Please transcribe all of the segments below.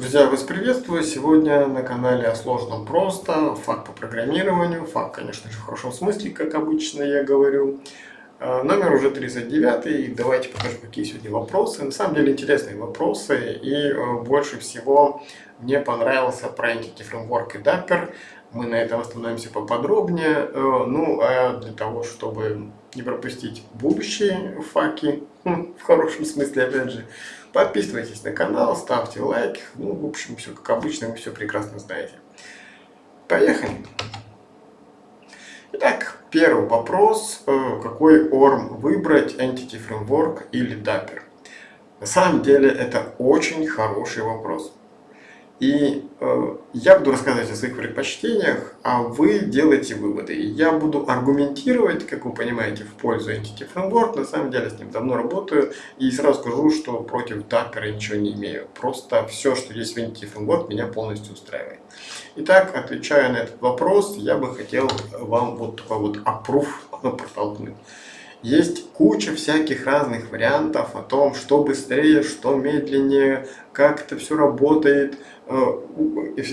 Друзья, вас приветствую! Сегодня на канале о сложном просто, факт по программированию, факт, конечно же, в хорошем смысле, как обычно я говорю. А, номер уже 39, и давайте покажу, какие сегодня вопросы. На самом деле интересные вопросы, и э, больше всего мне понравился про Entity Framework и Dapper. Мы на этом остановимся поподробнее. Э, ну, а для того, чтобы не пропустить будущие факи, в хорошем смысле, опять же, подписывайтесь на канал, ставьте лайк. Ну, в общем, все как обычно, вы все прекрасно знаете. Поехали! Итак, первый вопрос. Э, какой ORM выбрать, Entity Framework или Dapper? На самом деле, это очень хороший вопрос. И э, я буду рассказывать о своих предпочтениях, а вы делаете выводы. И я буду аргументировать, как вы понимаете, в пользу Entity Framework. На самом деле с ним давно работаю. И сразу скажу, что против Dapper ничего не имею. Просто все, что есть в Entity Framework, меня полностью устраивает. Итак, отвечая на этот вопрос, я бы хотел вам вот такой вот approve протолкнуть. Есть куча всяких разных вариантов о том, что быстрее, что медленнее, как это все работает, э,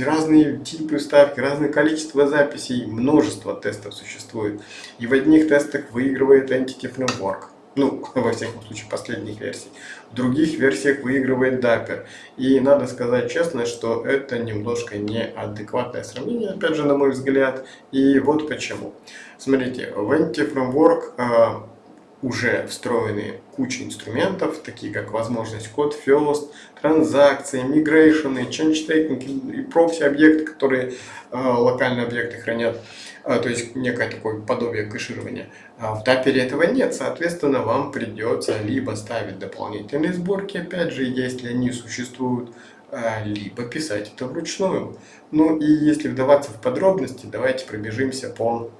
разные типы ставки, разное количество записей, множество тестов существует. И в одних тестах выигрывает Entity Framework, ну, во всяком случае, последних версий. В других версиях выигрывает Dapper. И надо сказать честно, что это немножко неадекватное сравнение, опять же, на мой взгляд. И вот почему. Смотрите, в Entity Framework э, уже встроены куча инструментов, такие как возможность код first, транзакции, migration, change taking и прокси объекты, которые э, локальные объекты хранят, э, то есть некое такое подобие кэширования. А в Dapper этого нет, соответственно, вам придется либо ставить дополнительные сборки, опять же, если они существуют, э, либо писать это вручную. Ну и если вдаваться в подробности, давайте пробежимся по,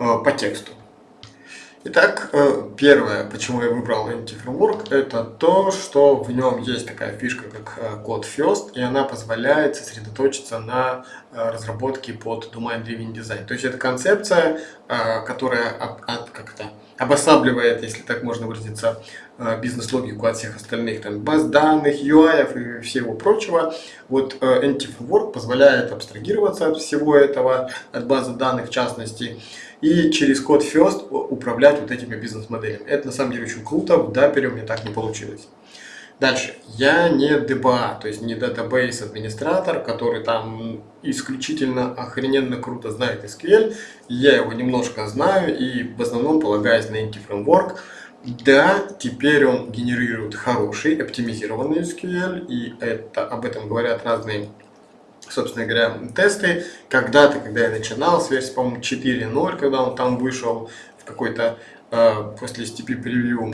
э, по тексту. Итак, э, первое, почему я выбрал Anti-Framework, это то, что в нем есть такая фишка, как э, код First, и она позволяет сосредоточиться на э, разработке под Domain Driven Design. То есть это концепция, которая как то обосабливает, если так можно выразиться, бизнес-логику от всех остальных там, баз данных, UI и всего прочего. Вот Anti-Framework позволяет абстрагироваться от всего этого, от базы данных в частности, и через код First управлять вот этими бизнес-моделями. Это на самом деле очень круто, в Dapper у меня так не получилось. Дальше. Я не DBA, то есть не database администратор, который там исключительно охрененно круто знает SQL. Я его немножко знаю и в основном полагаюсь на Inti Framework. Да, теперь он генерирует хороший, оптимизированный SQL, и это, об этом говорят разные собственно говоря, тесты. Когда-то, когда я начинал с версии, по-моему, 4.0, когда он там вышел в какой-то, э, после STP превью,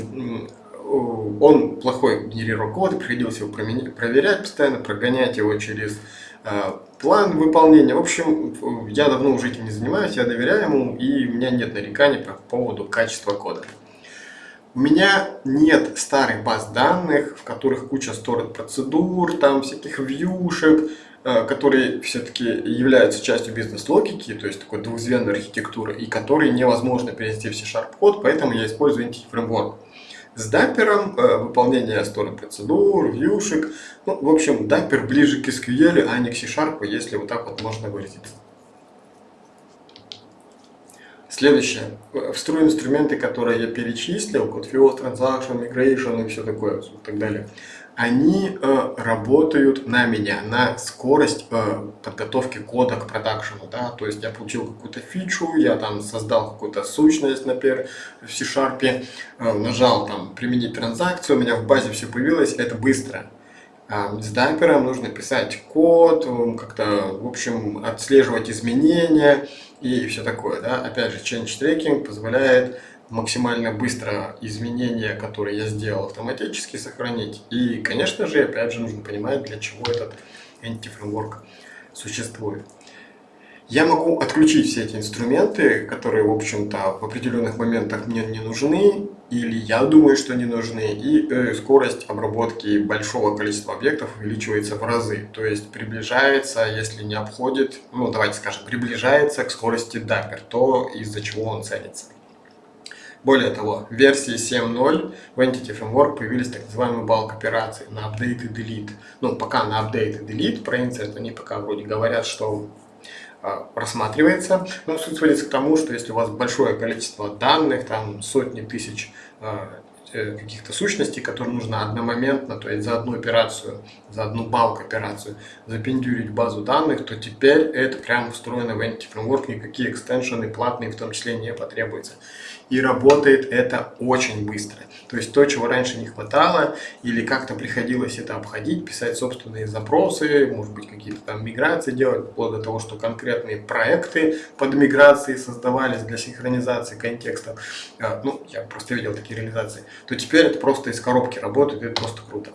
он плохой генерировал код, приходилось его проверять постоянно, прогонять его через э, план выполнения. В общем, я давно уже этим не занимаюсь, я доверяю ему, и у меня нет нареканий по поводу качества кода. У меня нет старых баз данных, в которых куча сторон процедур, там всяких вьюшек, Э, которые все-таки являются частью бизнес-логики, то есть такой двухзвенной архитектуры, и которые невозможно перенести в C-Sharp код, поэтому я использую Entity Framework. С Dapper э, выполнение стороны процедур, вьюшек, ну, в общем, Dapper ближе к SQL, а не к C-Sharp, если вот так вот можно выразиться. Следующее. Встроенные инструменты, которые я перечислил, код field, transaction, migration и все такое, и так далее они э, работают на меня, на скорость э, подготовки кода к продакшену. Да? То есть я получил какую-то фичу, я там создал какую-то сущность, например, в C-Sharp, э, нажал там применить транзакцию, у меня в базе все появилось, это быстро. А с дайпером нужно писать код, как-то, в общем, отслеживать изменения и все такое. Да? Опять же, change tracking позволяет максимально быстро изменения, которые я сделал, автоматически сохранить. И, конечно же, опять же, нужно понимать, для чего этот Entity существует. Я могу отключить все эти инструменты, которые, в общем-то, в определенных моментах мне не нужны, или я думаю, что не нужны, и э, скорость обработки большого количества объектов увеличивается в разы. То есть приближается, если не обходит, ну давайте скажем, приближается к скорости Dapper, то из-за чего он ценится. Более того, в версии 7.0 в Entity Framework появились так называемые балк операции на update и delete. Ну, пока на update и delete про insert они пока вроде говорят, что а, рассматривается. Но суть сводится к тому, что если у вас большое количество данных, там сотни тысяч а, каких-то сущностей, которые нужно одномоментно, то есть за одну операцию, за одну балк операцию запендюрить базу данных, то теперь это прямо встроено в Entity Framework, никакие экстеншены платные в том числе не потребуются. И работает это очень быстро. То есть то, чего раньше не хватало, или как-то приходилось это обходить, писать собственные запросы, может быть какие-то там миграции делать, вплоть до того, что конкретные проекты под миграции создавались для синхронизации контекстов. А, ну, я просто видел такие реализации. То теперь это просто из коробки работает, это просто круто.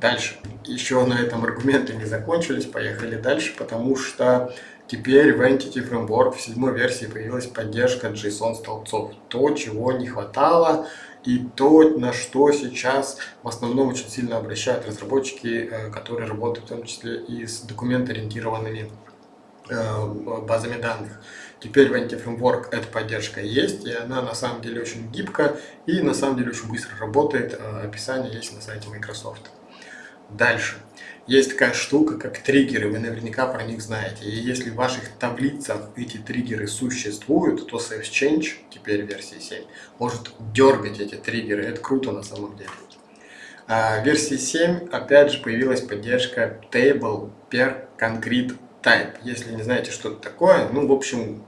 Дальше. Еще на этом аргументы не закончились, поехали дальше, потому что Теперь в Entity Framework в седьмой версии появилась поддержка JSON-столбцов. То, чего не хватало, и то, на что сейчас в основном очень сильно обращают разработчики, э, которые работают в том числе и с документ-ориентированными э, базами данных. Теперь в Framework эта поддержка есть, и она на самом деле очень гибкая и на самом деле очень быстро работает. Э, описание есть на сайте Microsoft. Дальше. Есть такая штука, как триггеры, вы наверняка про них знаете. И если в ваших таблицах эти триггеры существуют, то SafeChange, теперь версии 7, может дергать эти триггеры. Это круто на самом деле. А в версии 7 опять же появилась поддержка Table per Concrete Type. Если не знаете, что это такое, ну, в общем,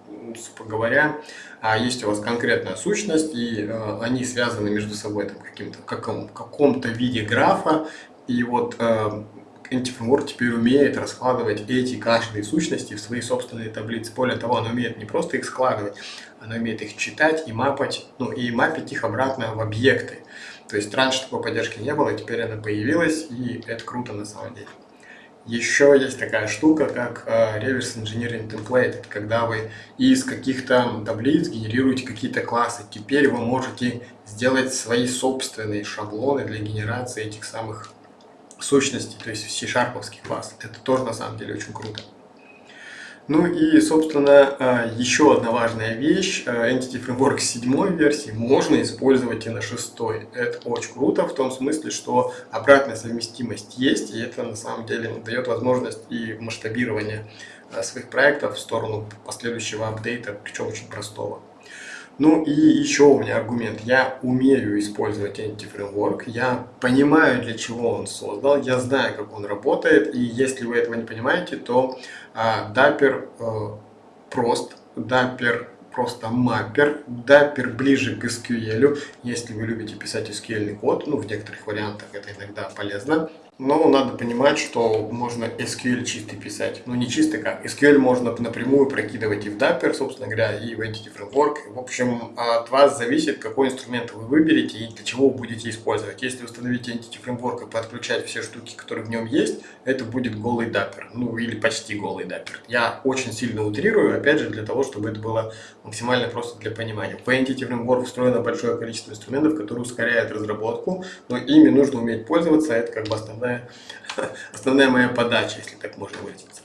говоря, а есть у вас конкретная сущность, и э, они связаны между собой там, каким-то каком, каком-то виде графа, и вот э, Antiframework теперь умеет раскладывать эти каждые сущности в свои собственные таблицы. Более того, она умеет не просто их складывать, она умеет их читать и мапать, ну и мапить их обратно в объекты. То есть раньше такой поддержки не было, теперь она появилась, и это круто на самом деле. Еще есть такая штука, как э, Reverse Engineering Template. Когда вы из каких-то таблиц генерируете какие-то классы. Теперь вы можете сделать свои собственные шаблоны для генерации этих самых сущности, то есть C-шарповский класс. Это тоже на самом деле очень круто. Ну и, собственно, а, еще одна важная вещь. А, Entity Framework 7 версии можно использовать и на 6. Это очень круто в том смысле, что обратная совместимость есть, и это на самом деле дает возможность и масштабирования а, своих проектов в сторону последующего апдейта, причем очень простого. Ну и еще у меня аргумент. Я умею использовать Entity я понимаю, для чего он создал, я знаю, как он работает, и если вы этого не понимаете, то а, Dapper э, прост, Dapper просто маппер, Dapper ближе к SQL, если вы любите писать SQL код, ну в некоторых вариантах это иногда полезно, но надо понимать, что можно SQL чистый писать. Ну не чистый как. SQL можно напрямую прокидывать и в Dapper, собственно говоря, и в Entity Framework. В общем, от вас зависит, какой инструмент вы выберете и для чего вы будете использовать. Если установите Entity Framework и подключать все штуки, которые в нем есть, это будет голый Dapper. Ну или почти голый Dapper. Я очень сильно утрирую, опять же, для того, чтобы это было максимально просто для понимания. В Entity Framework встроено большое количество инструментов, которые ускоряют разработку, но ими нужно уметь пользоваться. Это как бы основная основная, основная моя подача, если так можно выразиться.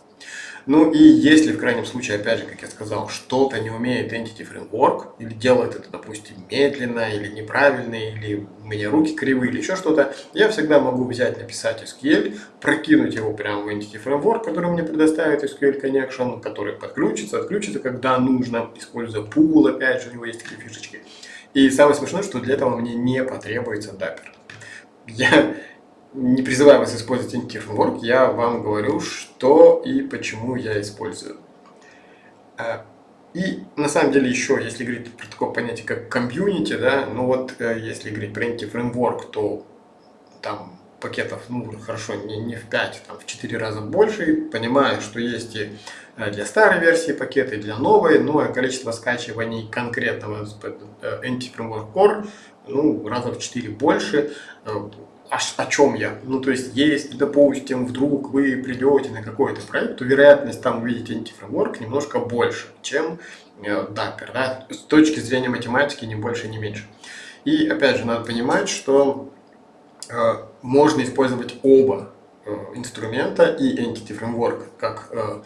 Ну и если в крайнем случае, опять же, как я сказал, что-то не умеет Entity Framework, или делает это, допустим, медленно, или неправильно, или у меня руки кривые, или еще что-то, я всегда могу взять, написать SQL, прокинуть его прямо в Entity Framework, который мне предоставит SQL Connection, который подключится, отключится, когда нужно, используя pool, опять же, у него есть такие фишечки. И самое смешное, что для этого мне не потребуется Dapper. Я не призываю вас использовать Entity Framework, я вам говорю, что и почему я использую. А, и на самом деле еще, если говорить про такое понятие, как комьюнити, да, ну вот э, если говорить про Entity Framework, то там пакетов, ну хорошо, не, не в 5, там в 4 раза больше, понимаю, что есть и э, для старой версии пакеты, и для новой, но количество скачиваний конкретного э, Entity Framework Core ну, раза в 4 больше о, о чем я? Ну, то есть, если, допустим, вдруг вы придете на какой-то проект, то вероятность там увидеть антифреймворк немножко больше, чем э, да? С точки зрения математики, не больше, не меньше. И, опять же, надо понимать, что э, можно использовать оба э, инструмента и Entity Framework как э,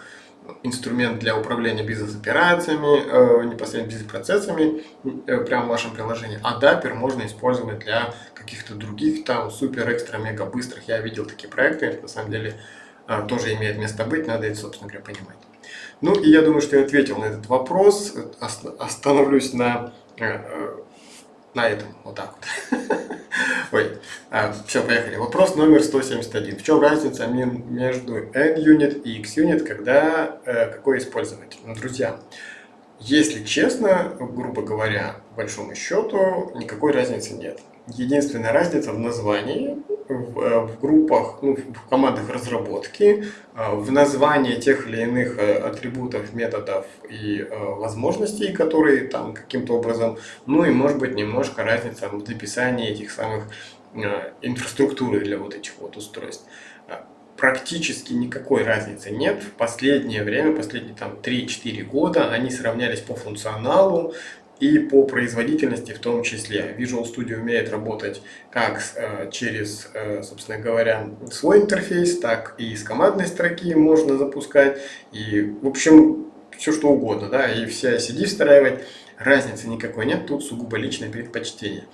инструмент для управления бизнес-операциями, э, непосредственно бизнес-процессами э, прямо в вашем приложении. А Dapper можно использовать для каких-то других там супер, экстра, мега быстрых. Я видел такие проекты, на самом деле э, тоже имеет место быть, надо это, собственно говоря, понимать. Ну и я думаю, что я ответил на этот вопрос. Остановлюсь на, на этом, вот так вот. Ой, а, все, поехали. Вопрос номер 171. В чем разница между N-Unit и X-Unit, когда э, какой использовать? Ну, друзья, если честно, грубо говоря, большому счету, никакой разницы нет. Единственная разница в названии, в, э, в группах, ну, в командах разработки, э, в названии тех или иных э, атрибутов, методов и возможностей, которые там каким-то образом, ну и может быть немножко разница в написании этих самых инфраструктуры для вот этих вот устройств практически никакой разницы нет. В последнее время, последние там 3-4 года, они сравнялись по функционалу, и по производительности в том числе. Visual Studio умеет работать как э, через, э, собственно говоря, свой интерфейс, так и с командной строки можно запускать. И, в общем, все что угодно, да, и все CD встраивать. Разницы никакой нет, тут сугубо личное предпочтение.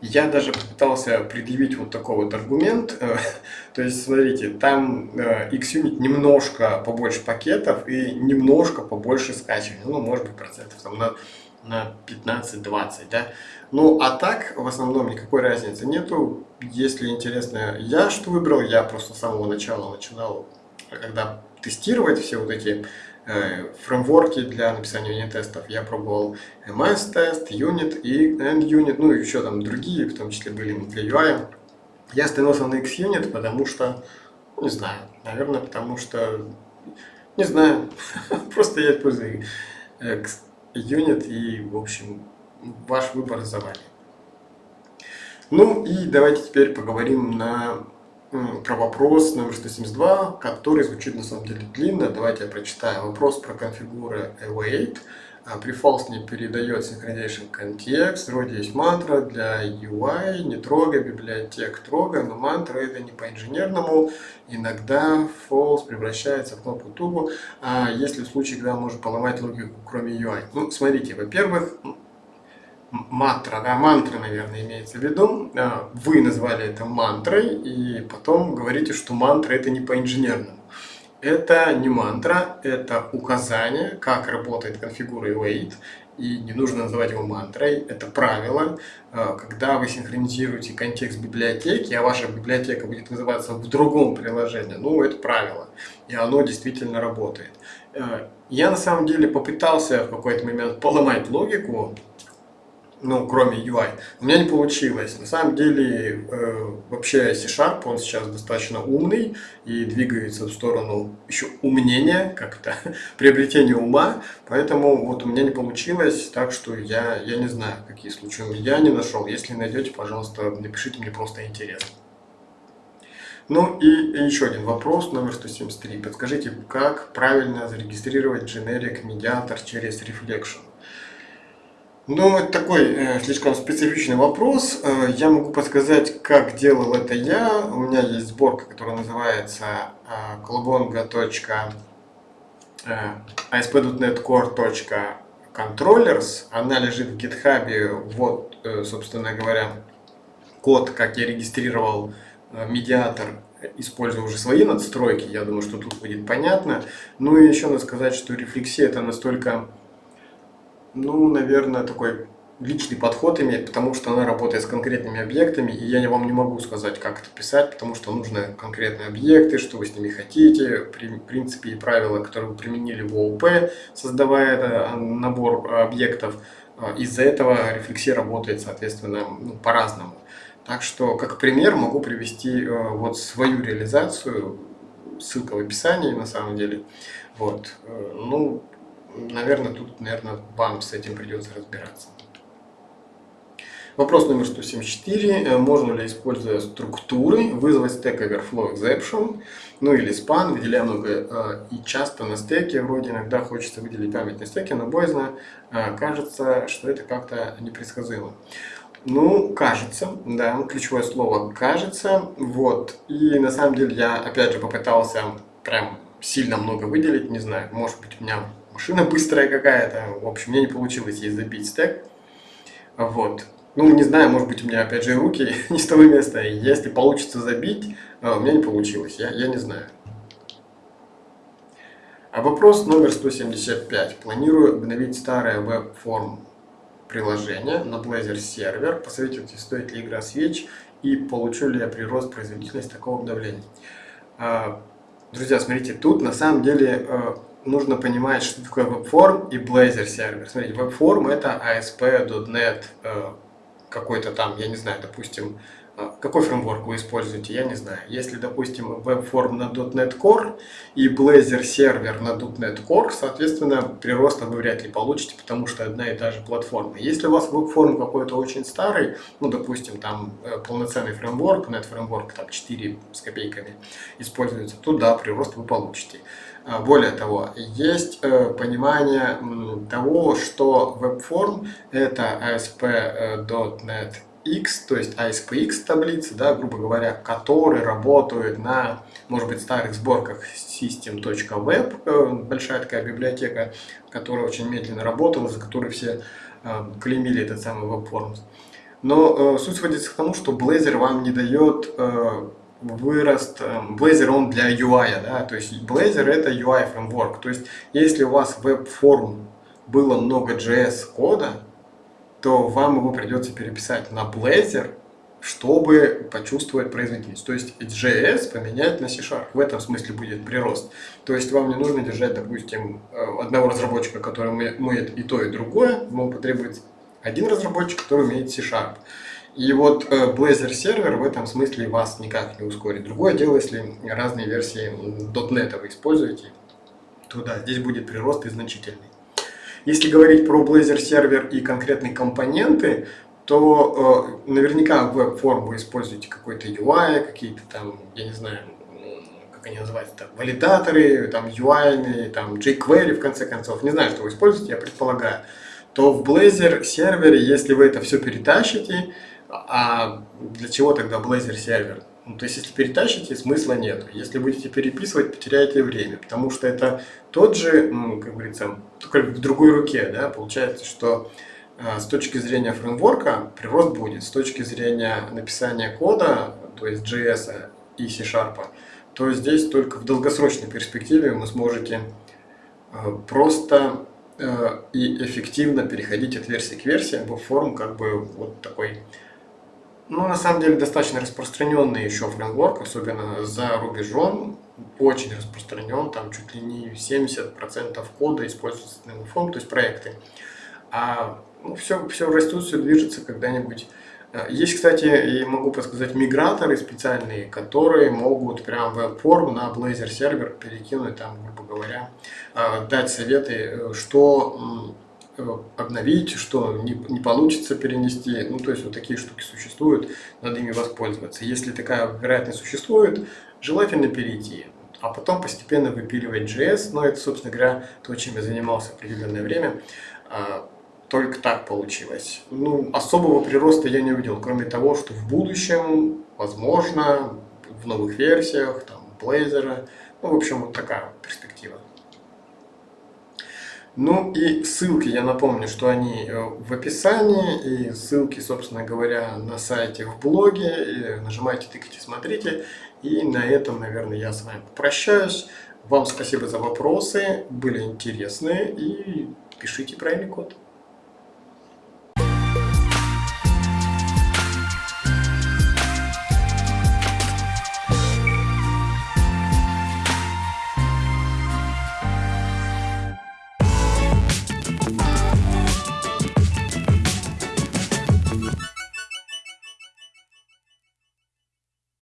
Я даже попытался предъявить вот такой вот аргумент. Э, то есть, смотрите, там XUnit немножко побольше пакетов и немножко побольше скачивания. Ну, может быть, процентов там на на 15-20, да. Ну, а так, в основном, никакой разницы нету. Если интересно, я что выбрал, я просто с самого начала начинал, когда тестировать все вот эти э, фреймворки для написания юнит-тестов, я пробовал MS-тест, Unit и End-Unit, ну и еще там другие, в том числе были для UI. Я остановился на X-Unit, потому что, не знаю, наверное, потому что, не знаю, просто я использую юнит и, в общем, ваш выбор за вами. Ну и давайте теперь поговорим на, про вопрос номер 172, который звучит на самом деле длинно. Давайте я прочитаю. Вопрос про конфигуры await. При false не передает synchronization контекст. Вроде есть мантра для UI, не трогай, библиотек трогай, но мантра это не по-инженерному. Иногда false превращается в кнопку тубу, а если в случае, когда можно поломать логику, кроме UI. Ну, смотрите, во-первых, мантра, да, мантра, наверное, имеется в виду. А, вы назвали это мантрой, и потом говорите, что мантра это не по-инженерному. Это не мантра, это указание, как работает конфигура await, и не нужно называть его мантрой, это правило. Э, когда вы синхронизируете контекст библиотеки, а ваша библиотека будет называться в другом приложении, ну, это правило, и оно действительно работает. Э, я на самом деле попытался в какой-то момент поломать логику, ну, кроме UI. У меня не получилось. На самом деле, э, вообще C-Sharp, он сейчас достаточно умный и двигается в сторону еще умнения, как-то приобретения ума. Поэтому вот у меня не получилось, так что я, я не знаю, какие случаи я не нашел. Если найдете, пожалуйста, напишите мне просто интересно. Ну и еще один вопрос, номер 173. Подскажите, как правильно зарегистрировать generic медиатор через Reflection? Ну, это такой э, слишком специфичный вопрос. Э, я могу подсказать, как делал это я. У меня есть сборка, которая называется э, kolobonga.asp.net core.controllers. Она лежит в GitHub. Вот, э, собственно говоря, код, как я регистрировал э, медиатор, используя уже свои надстройки. Я думаю, что тут будет понятно. Ну и еще надо сказать, что рефлексия это настолько ну, наверное, такой личный подход имеет, потому что она работает с конкретными объектами, и я вам не могу сказать, как это писать, потому что нужны конкретные объекты, что вы с ними хотите, принципы и правила, которые вы применили в ООП, создавая набор объектов. А, из-за этого рефлексия работает, соответственно, ну, по-разному. Так что, как пример, могу привести э, вот свою реализацию, ссылка в описании на самом деле. Вот. Э, ну, наверное, тут, наверное, вам с этим придется разбираться. Вопрос номер 174. Э, можно ли, используя структуры, вызвать Stack Overflow Exception, ну или span, выделяя много э, и часто на стеке, вроде иногда хочется выделить память на стеке, но боязно, э, кажется, что это как-то непредсказуемо. Ну, кажется, да, ключевое слово «кажется», вот, и на самом деле я, опять же, попытался прям сильно много выделить, не знаю. Может быть, у меня машина быстрая какая-то. В общем, мне не получилось ей забить стек. Вот. Ну, не знаю, может быть, у меня, опять же, руки не с того места. Если получится забить, а, у меня не получилось. Я, я не знаю. А вопрос номер 175. Планирую обновить старое веб-форм приложение на Blazor сервер. Посоветуйте, стоит ли игра свеч и получу ли я прирост производительности такого обновления. А, друзья, смотрите, тут на самом деле а, нужно понимать, что такое WebForm и Blazor сервер. Смотрите, WebForm это ASP.NET какой-то там, я не знаю, допустим, а, какой фреймворк вы используете, я не знаю. Если, допустим, WebForm на .NET Core и Blazor сервер на .NET Core, соответственно, прироста вы вряд ли получите, потому что одна и та же платформа. Если у вас WebForm какой-то очень старый, ну, допустим, там э, полноценный фреймворк, .NET фреймворк там 4 с копейками используется, то да, прирост вы получите. А, более того, есть э, понимание того, что WebForm это ASP.NET X, то есть ASPX таблицы, да, грубо говоря, которые работают на, может быть, старых сборках system.web, э, большая такая библиотека, которая очень медленно работала, за которой все э, клеймили этот самый WebForms. Но э, суть сводится к тому, что Blazor вам не дает э, вырост, э, Blazor он для UI, да, то есть Blazor это UI фреймворк, то есть если у вас веб-форм было много JS кода, то вам его придется переписать на Blazor, чтобы почувствовать производительность. То есть JS поменять на C-Sharp. В этом смысле будет прирост. То есть вам не нужно держать, допустим, э, одного разработчика, который умеет и то, и другое. Ему потребуется один разработчик, который умеет C-Sharp. И вот э, Blazor сервер в этом смысле вас никак не ускорит. Другое дело, если разные версии .NET вы используете, то да, здесь будет прирост и значительный. Если говорить про Blazor сервер и конкретные компоненты, то э, наверняка в веб-форм вы используете какой-то UI, какие-то там, я не знаю, как они называются, там, валидаторы, там UI, там jQuery в конце концов, не знаю, что вы используете, я предполагаю, то в Blazor сервере, если вы это все перетащите, а для чего тогда Blazor сервер? Ну, то есть, если перетащите, смысла нет. Если будете переписывать, потеряете время, потому что это тот же, как говорится, только в другой руке, да, получается, что э, с точки зрения фреймворка прирост будет, с точки зрения написания кода, то есть JS и C-Sharp, то здесь только в долгосрочной перспективе вы сможете э, просто э, и эффективно переходить от версии к версии, в форм как бы вот такой ну, на самом деле, достаточно распространенный еще фреймворк, особенно за рубежом, очень распространен, там чуть ли не 70% кода используется на фон, то есть проекты. А ну, все, все растет, все движется когда-нибудь. Э, есть, кстати, и могу подсказать, миграторы специальные, которые могут прям веб-форм на Blazor сервер перекинуть, там, грубо говоря, э, дать советы, э, что обновить, что не, не получится перенести. Ну, то есть вот такие штуки существуют, надо ими воспользоваться. Если такая вероятность существует, желательно перейти, а потом постепенно выпиливать JS. Но это, собственно говоря, то, чем я занимался определенное время. А, только так получилось. Ну, особого прироста я не увидел, кроме того, что в будущем, возможно, в новых версиях, там, Blazor, ну, в общем, вот такая перспектива. Ну и ссылки, я напомню, что они э, в описании, и ссылки, собственно говоря, на сайте, в блоге. Нажимайте, тыкайте, смотрите. И на этом, наверное, я с вами попрощаюсь. Вам спасибо за вопросы, были интересные, и пишите правильный код.